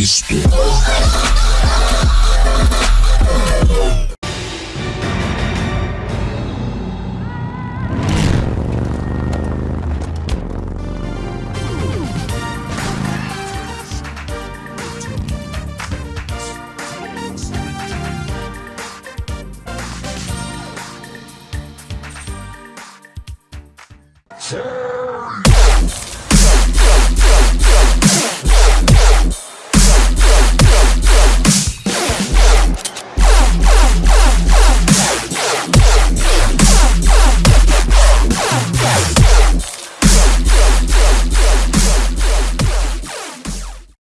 Cristo. Sir!